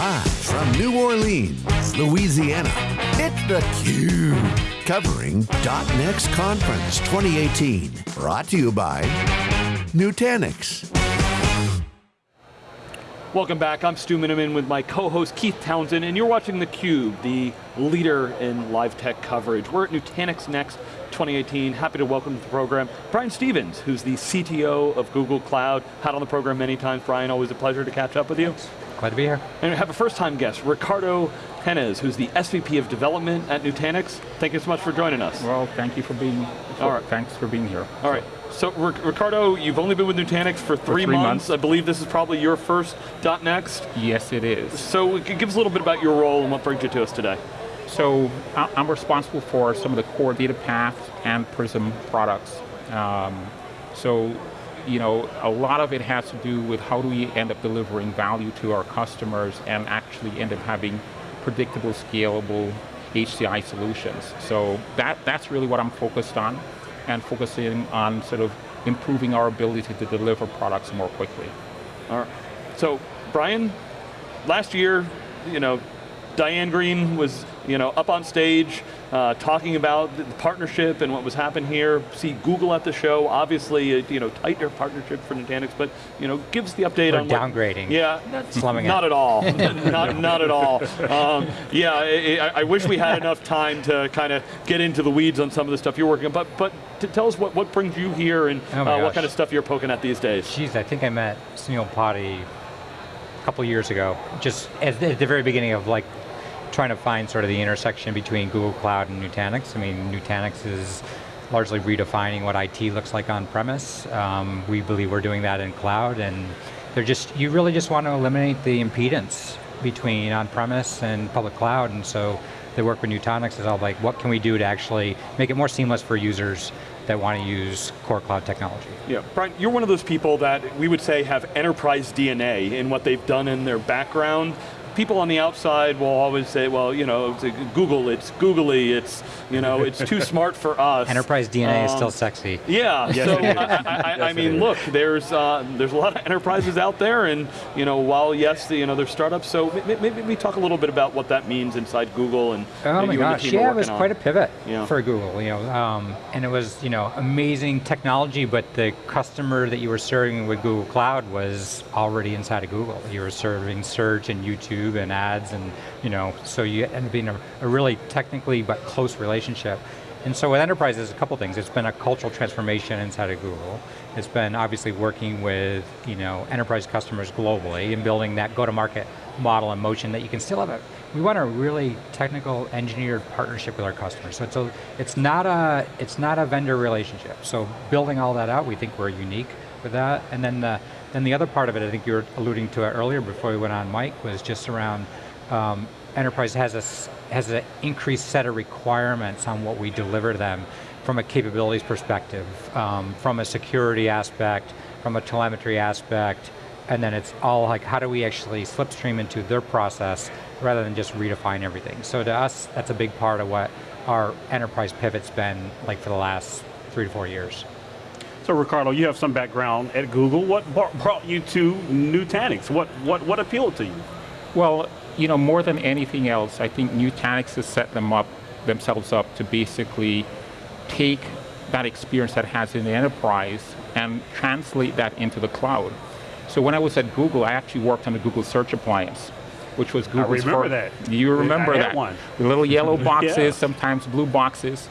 Live from New Orleans, Louisiana, it's theCUBE. Covering .next Conference 2018. Brought to you by Nutanix. Welcome back, I'm Stu Miniman with my co-host Keith Townsend, and you're watching theCUBE, the leader in live tech coverage. We're at Nutanix Next 2018. Happy to welcome to the program Brian Stevens, who's the CTO of Google Cloud. Had on the program many times. Brian, always a pleasure to catch up with you. Glad to be here. And we have a first time guest, Ricardo Penez, who's the SVP of Development at Nutanix. Thank you so much for joining us. Well, thank you for being, for, All right. thanks for being here. All right. So Ricardo, you've only been with Nutanix for three, for three months. months. I believe this is probably your first .next. Yes, it is. So give us a little bit about your role and what brings you to us today. So I'm responsible for some of the core data path and Prism products. Um, so, you know, a lot of it has to do with how do we end up delivering value to our customers and actually end up having predictable, scalable HCI solutions. So that, that's really what I'm focused on and focusing on sort of improving our ability to deliver products more quickly. All right. So, Brian, last year, you know, Diane Green was you know, up on stage, uh, talking about the partnership and what was happening here. See Google at the show, obviously, a, you know, tighter partnership for Nutanix, but you know, gives the update We're on downgrading. What, yeah, slumming not at all, not, not at all. Um, yeah, I, I, wish we had enough time to kind of get into the weeds on some of the stuff you're working on, but but to tell us what, what brings you here and oh uh, what kind of stuff you're poking at these days. Jeez, I think I met Sunil Potti a couple years ago, just at the very beginning of like trying to find sort of the intersection between Google Cloud and Nutanix. I mean, Nutanix is largely redefining what IT looks like on premise. Um, we believe we're doing that in cloud and they're just, you really just want to eliminate the impedance between on-premise and public cloud and so the work with Nutanix is all like, what can we do to actually make it more seamless for users that want to use core cloud technology. Yeah, Brian, you're one of those people that we would say have enterprise DNA in what they've done in their background people on the outside will always say, well, you know, it's Google, it's googly, it's, you know, it's too smart for us. Enterprise DNA um, is still sexy. Yeah, yes, so I, I, I, mean, look, there's uh, there's a lot of enterprises out there, and you know, while yes, the, you know, there's startups, so maybe we talk a little bit about what that means inside Google and oh my gosh, yeah, it was on. quite a pivot yeah. for Google, you know, um, and it was you know amazing technology, but the customer that you were serving with Google Cloud was already inside of Google. You were serving search and YouTube YouTube and ads and, you know, so you end up being a, a really technically but close relationship. And so with enterprises, a couple things. It's been a cultural transformation inside of Google. It's been obviously working with you know enterprise customers globally and building that go-to-market model and motion that you can still have a, we want a really technical engineered partnership with our customers. So it's, a, it's, not a, it's not a vendor relationship. So building all that out, we think we're unique with that. And then the, then the other part of it, I think you were alluding to it earlier before we went on Mike, was just around um, enterprise has a has an increased set of requirements on what we deliver them from a capabilities perspective, um, from a security aspect, from a telemetry aspect, and then it's all like how do we actually slipstream into their process rather than just redefine everything. So to us, that's a big part of what our enterprise pivot's been like for the last three to four years. So Ricardo, you have some background at Google. What brought you to Nutanix? What, what, what appealed to you? Well, you know, more than anything else, I think Nutanix has set them up, themselves up to basically take that experience that has in the enterprise and translate that into the cloud. So when I was at Google, I actually worked on the Google Search Appliance, which was Google's I remember that. You remember that. one. The little yellow boxes, yeah. sometimes blue boxes.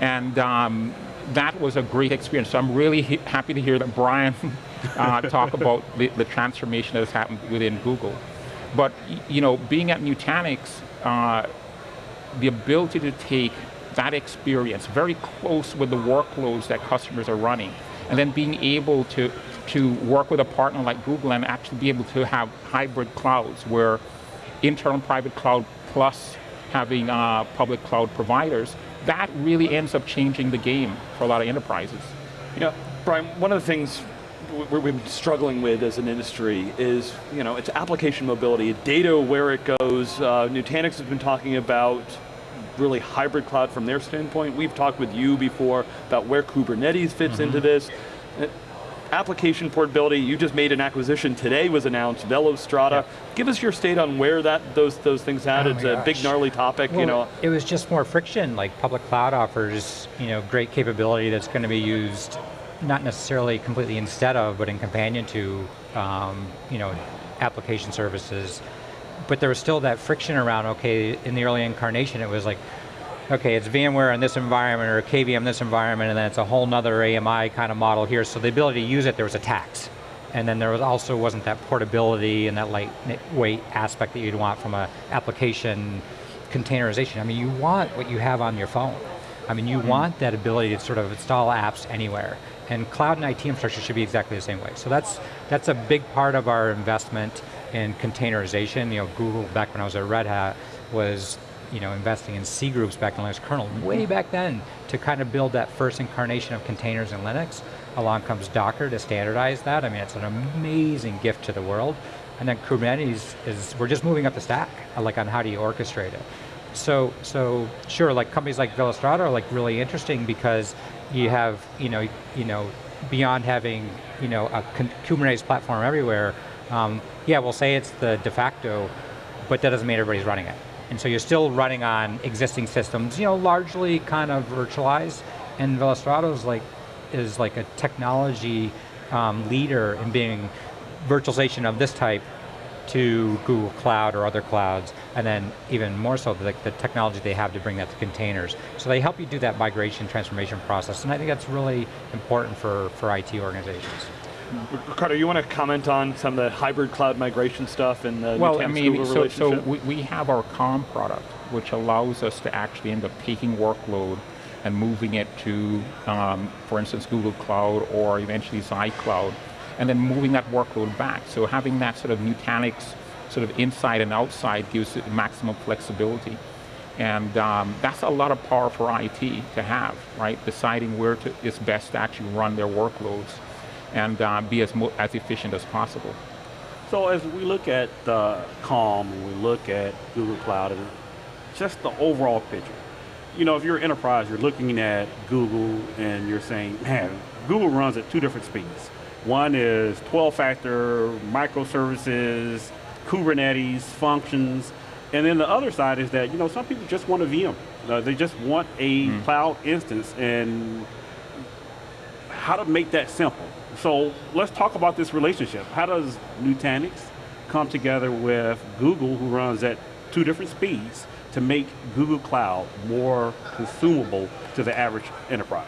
And um, that was a great experience. So I'm really happy to hear that Brian uh, talk about the, the, transformation that has happened within Google. But you know, being at Nutanix, uh, the ability to take that experience very close with the workloads that customers are running, and then being able to, to work with a partner like Google and actually be able to have hybrid clouds where internal private cloud plus having uh, public cloud providers that really ends up changing the game for a lot of enterprises. You know, Brian, one of the things we've been struggling with as an industry is, you know, it's application mobility, data where it goes. Uh, Nutanix has been talking about really hybrid cloud from their standpoint. We've talked with you before about where Kubernetes fits mm -hmm. into this. Application portability, you just made an acquisition today was announced, Velostrata. Yeah. Give us your state on where that those those things at. Oh it's a big gnarly topic, you know. It was just more friction, like public cloud offers, you know, great capability that's going to be used not necessarily completely instead of, but in companion to, um, you know, application services. But there was still that friction around, okay, in the early incarnation it was like, okay, it's VMware in this environment or KVM in this environment, and then it's a whole nother AMI kind of model here. So the ability to use it, there was a tax. And then there was also wasn't that portability and that lightweight aspect that you'd want from a application containerization. I mean, you want what you have on your phone. I mean, you mm-hmm. want that ability to sort of install apps anywhere. And cloud and IT infrastructure should be exactly the same way. So that's, that's a big part of our investment in containerization. You know, Google, back when I was at Red Hat, was you know, investing in C groups back in Linux kernel, way back then, to kind of build that first incarnation of containers in Linux. Along comes Docker to standardize that. I mean, it's an amazing gift to the world. And then Kubernetes is, we're just moving up the stack, uh, like on how do you orchestrate it. So, so sure, like companies like Velostrata are like really interesting because you have, you know, you know, beyond having, you know, a Kubernetes platform everywhere, um, yeah, we'll say it's the de facto, but that doesn't mean everybody's running it. And so you're still running on existing systems, you know, largely kind of virtualized, and Velostrata is like, is like a technology um, leader in being virtualization of this type to Google Cloud or other clouds, and then even more so the, the technology they have to bring that to containers. So they help you do that migration transformation process, and I think that's really important for, for IT organizations. Ricardo, you want to comment on some of the hybrid cloud migration stuff and the Well, I mean, Google so, so relationship? we, we have our Calm product, which allows us to actually end up taking workload and moving it to, um, for instance, Google Cloud or eventually iCloud, and then moving that workload back. So having that sort of Nutanix sort of inside and outside gives it maximum flexibility. And um, that's a lot of power for IT to have, right? Deciding where to, it's best to actually run their workloads and uh, be as, as efficient as possible. So as we look at uh, Calm, and we look at Google Cloud, and just the overall picture, you know, if you're an enterprise, you're looking at Google and you're saying, man, Google runs at two different speeds. One is 12-factor microservices, Kubernetes functions, and then the other side is that you know some people just want a VM. Uh, they just want a cloud instance, and how to make that simple. So let's talk about this relationship. How does Nutanix come together with Google, who runs at two different speeds, to make Google Cloud more consumable to the average enterprise?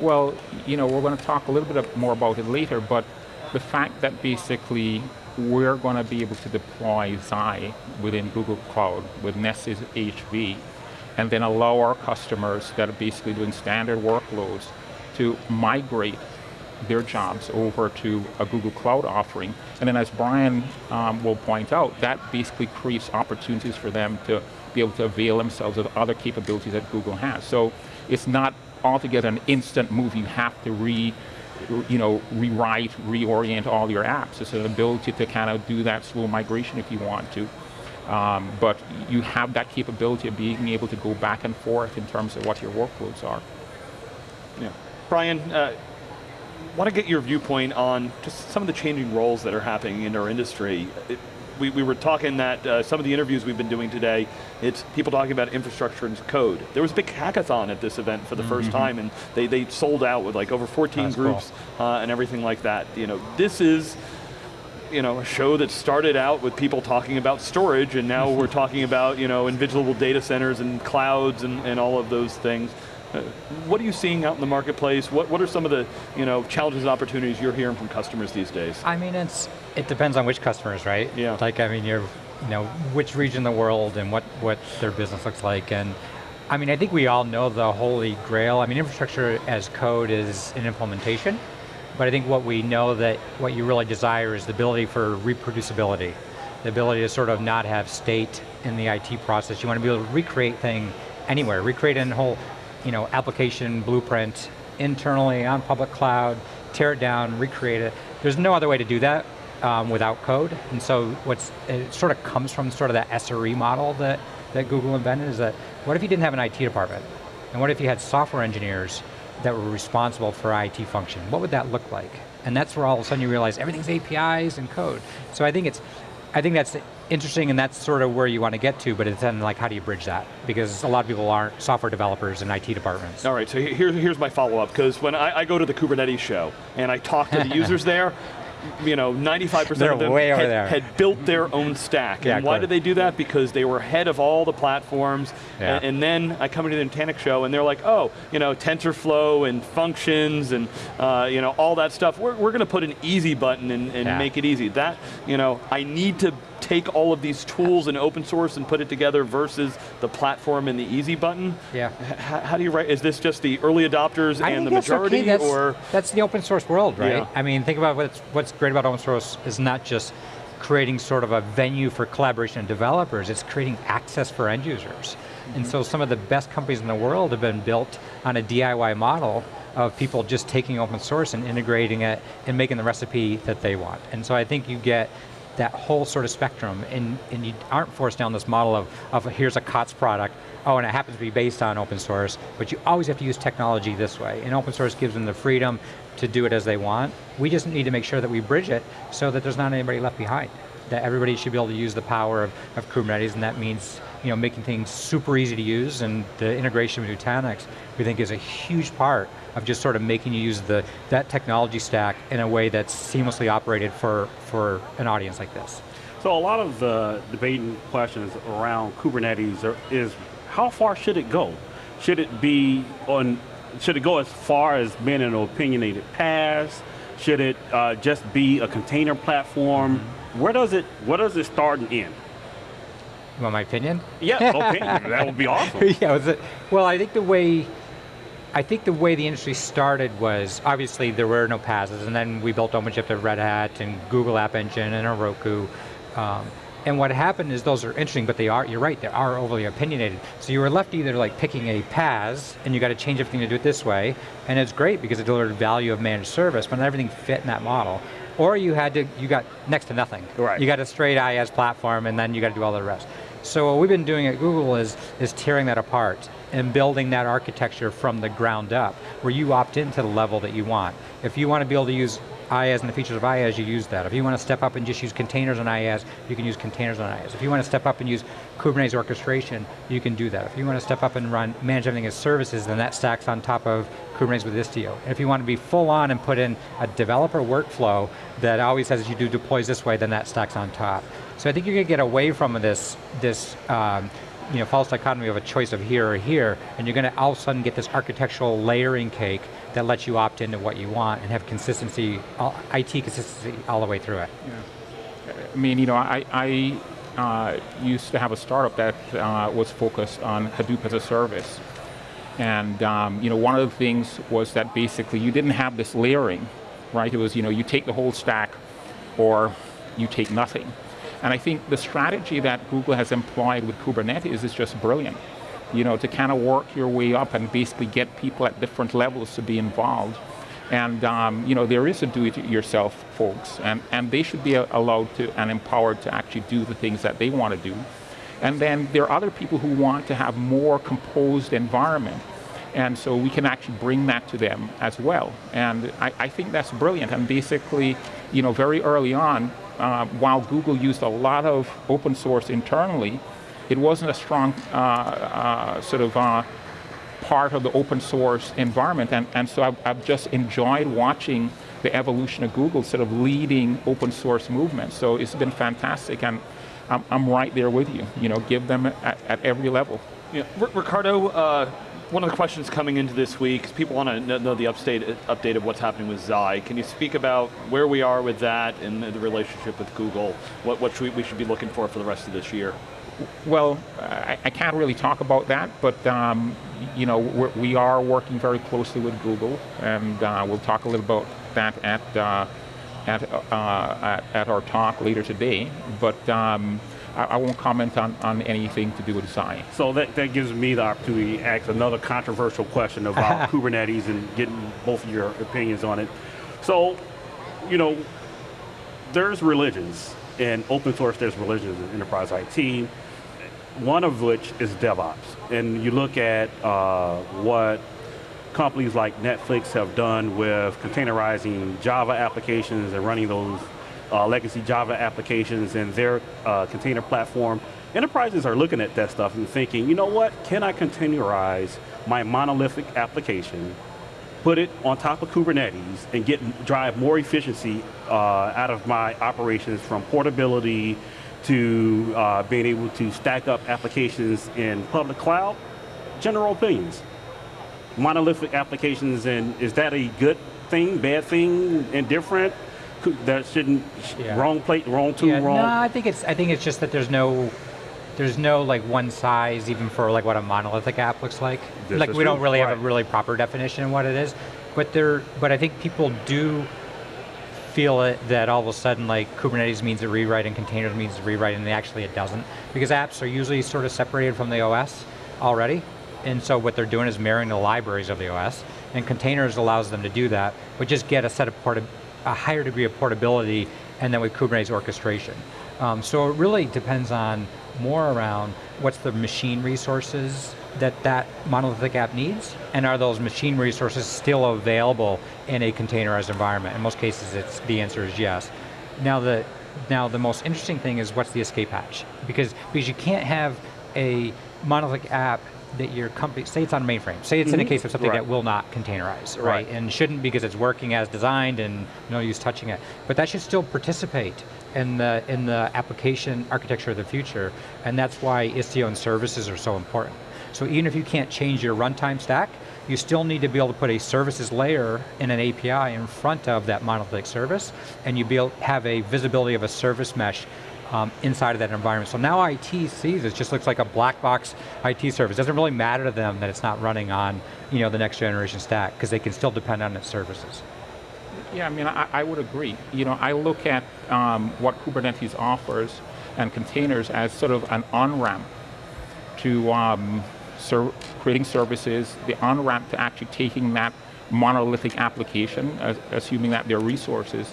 Well, you know, we're going to talk a little bit more about it later, but the fact that basically we're going to be able to deploy Xi within Google Cloud with Nessus HV, and then allow our customers that are basically doing standard workloads to migrate their jobs over to a Google Cloud offering. And then as Brian um, will point out, that basically creates opportunities for them to be able to avail themselves of other capabilities that Google has. So it's not altogether an instant move. You have to re, you know, rewrite, reorient all your apps. It's an ability to kind of do that slow migration if you want to. Um, but you have that capability of being able to go back and forth in terms of what your workloads are. Yeah. Brian, uh, want to get your viewpoint on just some of the changing roles that are happening in our industry. It, we, we were talking that uh, some of the interviews we've been doing today, it's people talking about infrastructure and code. There was a big hackathon at this event for the first time, and they, they sold out with like over 14 That's groups uh, and everything like that. You know, this is you know, a show that started out with people talking about storage and now we're talking about, you know, invisible data centers and clouds and, and all of those things. Uh, what are you seeing out in the marketplace? What, what are some of the, you know, challenges and opportunities you're hearing from customers these days? I mean, it's it depends on which customers, right? Yeah. Like, I mean, you're, you know, which region of the world and what what their business looks like, and I mean, I think we all know the holy grail. I mean, infrastructure as code is an implementation, but I think what we know that what you really desire is the ability for reproducibility, the ability to sort of not have state in the IT process. You want to be able to recreate thing anywhere, recreate a whole, you know, application blueprint internally on public cloud, tear it down, recreate it. There's no other way to do that um, without code. And so what's, it sort of comes from sort of that SRE model that, that Google invented is that, what if you didn't have an IT department? And what if you had software engineers that were responsible for IT function? What would that look like? And that's where all of a sudden you realize everything's APIs and code. So I think it's, I think that's interesting and that's sort of where you want to get to, but it's then like how do you bridge that? Because a lot of people aren't software developers in IT departments. All right, so here, here's my follow-up, because when I, I, go to the Kubernetes show and I talk to the users there, you know, 95% of them had, there. had, built their own stack. Yeah, and why clear. did they do that? Because they were ahead of all the platforms. Yeah. And, and then I come into the Nutanix show and they're like, oh, you know, TensorFlow and functions and uh, you know, all that stuff. We're, we're going to put an easy button and, and Yeah. make it easy. That, you know, I need to take all of these tools and open source and put it together versus the platform and the easy button. Yeah. H- how do you write, is this just the early adopters I and the majority okay. that's, or? that's the open source world, right? Yeah. I mean, think about what's, what's great about open source is not just creating sort of a venue for collaboration and developers, it's creating access for end users. And mm-hmm. so some of the best companies in the world have been built on a DIY model of people just taking open source and integrating it and making the recipe that they want. And so I think you get that whole sort of spectrum and, and you aren't forced down this model of, of here's a COTS product, oh, and it happens to be based on open source, but you always have to use technology this way. And open source gives them the freedom to do it as they want. We just need to make sure that we bridge it so that there's not anybody left behind. That everybody should be able to use the power of, of Kubernetes, and that means you know, making things super easy to use, and the integration with Nutanix, we think is a huge part of just sort of making you use the, that technology stack in a way that's seamlessly operated for, for an audience like this. So a lot of the debating questions around Kubernetes are, is how far should it go? Should it be on? Should it go as far as being an opinionated PaaS? Should it uh, just be a container platform? Where does it Where does it start and end? You want my opinion? Yeah, opinion. that would be awesome. yeah, was it, well, I think the way, I think the way the industry started was, obviously there were no PaaSes, and then we built OpenShift at Red Hat, and Google App Engine, and Heroku. Um, and what happened is those are interesting, but they are, you're right, they are overly opinionated. So you were left either like picking a PaaS, and you got to change everything to do it this way, and it's great because it delivered value of managed service, but not everything fit in that model. Or you had to, you got next to nothing. Right. You got a straight IaaS platform, and then you got to do all the rest. So what we've been doing at Google is, is tearing that apart and building that architecture from the ground up, where you opt into the level that you want. If you want to be able to use IaaS and the features of IaaS, you use that. If you want to step up and just use containers on IaaS, you can use containers on IaaS. If you want to step up and use Kubernetes orchestration, you can do that. If you want to step up and run, manage everything as services, then that stacks on top of Kubernetes with Istio. And if you want to be full on and put in a developer workflow that always says you do deploys this way, then that stacks on top. So I think you're going to get away from this, this um, you know, false dichotomy of a choice of here or here, and you're going to all of a sudden get this architectural layering cake that lets you opt into what you want and have consistency, IT consistency all the way through it. Yeah. I mean, you know, I, I uh, used to have a startup that uh, was focused on Hadoop as a service. And um, you know, one of the things was that basically you didn't have this layering, right? It was, you know, you take the whole stack or you take nothing. And I think the strategy that Google has employed with Kubernetes is just brilliant. You know, to kind of work your way up and basically get people at different levels to be involved. And um, you know, there is a do-it-yourself folks, and, and they should be allowed to and empowered to actually do the things that they want to do. And then there are other people who want to have more composed environment. And so we can actually bring that to them as well. And I, I think that's brilliant. And basically, you know, very early on, uh, while Google used a lot of open source internally, it wasn't a strong uh, uh, sort of uh, part of the open source environment. And, and so I've, I've, just enjoyed watching the evolution of Google sort of leading open source movement. So it's been fantastic. And I'm, I'm right there with you. You know, give them at, at every level. Yeah. Ricardo, one of the questions coming into this week is people want to know the update, update of what's happening with Xi. Can you speak about where we are with that and the relationship with Google? What, what should we, we should be looking for for the rest of this year? Well, I, I can't really talk about that, but um, you know we're, we are working very closely with Google, and uh, we'll talk a little about that at uh, at, uh, at, our talk later today. But um, I, I, won't comment on, on anything to do with Xi. So that, that gives me the opportunity to ask another controversial question about Kubernetes and getting both of your opinions on it. So, you know, there's religions in open source. There's religions in enterprise IT one of which is DevOps. And you look at uh, what companies like Netflix have done with containerizing Java applications and running those uh, legacy Java applications and their uh, container platform, enterprises are looking at that stuff and thinking, you know what, can I containerize my monolithic application, put it on top of Kubernetes, and get drive more efficiency uh, out of my operations from portability to uh, being able to stack up applications in public cloud? General opinions. Monolithic applications, and is that a good thing, bad thing, indifferent? That shouldn't, Yeah. wrong plate, wrong tool, Yeah, wrong. No, I think it's I think it's just that there's no there's no like one size even for like what a monolithic app looks like. This like we don't really have a really proper definition of what it is, but there but I think people do feel it that all of a sudden like Kubernetes means a rewrite and containers means a rewrite and actually it doesn't because apps are usually sort of separated from the OS already and so what they're doing is mirroring the libraries of the OS and containers allows them to do that but just get a set of a higher degree of portability and then with Kubernetes orchestration. Um, so it really depends on more around what's the machine resources that that monolithic app needs, and are those machine resources still available in a containerized environment? In most cases, it's the answer is yes. Now the now the most interesting thing is what's the escape hatch? Because because you can't have a monolithic app that your company say it's on mainframe. Say it's in a mm-hmm. case of something Right. that will not containerize, right? Right. And shouldn't because it's working as designed and no use touching it. But that should still participate in the in the application architecture of the future, and that's why Istio and services are so important. So even if you can't change your runtime stack, you still need to be able to put a services layer in an API in front of that monolithic service, and you be able have a visibility of a service mesh um, inside of that environment. So now IT sees it just looks like a black box IT service. It doesn't really matter to them that it's not running on you know, the next generation stack, because they can still depend on its services. Yeah, I mean, I, I would agree. You know, I look at um, what Kubernetes offers and containers as sort of an on-ramp to um, ser creating services, the on-ramp to actually taking that monolithic application, as, assuming that there are resources,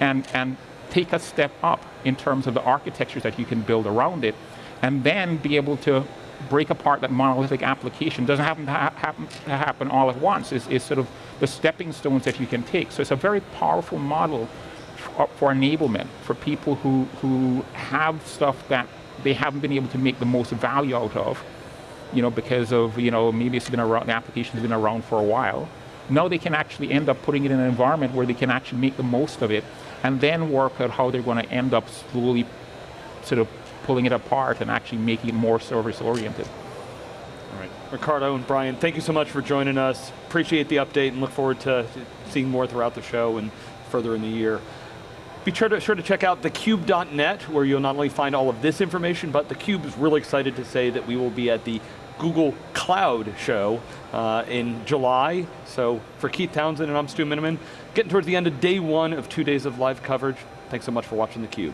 and, and take a step up in terms of the architectures that you can build around it, and then be able to break apart that monolithic application. Doesn't happen to, ha happen, to happen all at once. It's, it's sort of the stepping stones that you can take. So it's a very powerful model for, for enablement for people who, who have stuff that they haven't been able to make the most value out of, you know, because of, you know, maybe it's been around, the application's been around for a while. Now they can actually end up putting it in an environment where they can actually make the most of it and then work out how they're going to end up slowly sort of pulling it apart and actually making it more service oriented. All right. Ricardo and Brian, thank you so much for joining us. Appreciate the update and look forward to seeing more throughout the show and further in the year. Be sure to, sure to check out thecube.net where you'll not only find all of this information, but theCUBE is really excited to say that we will be at the Google Cloud show uh, in July. So for Keith Townsend and I'm Stu Miniman, getting towards the end of day one of two days of live coverage. Thanks so much for watching theCUBE.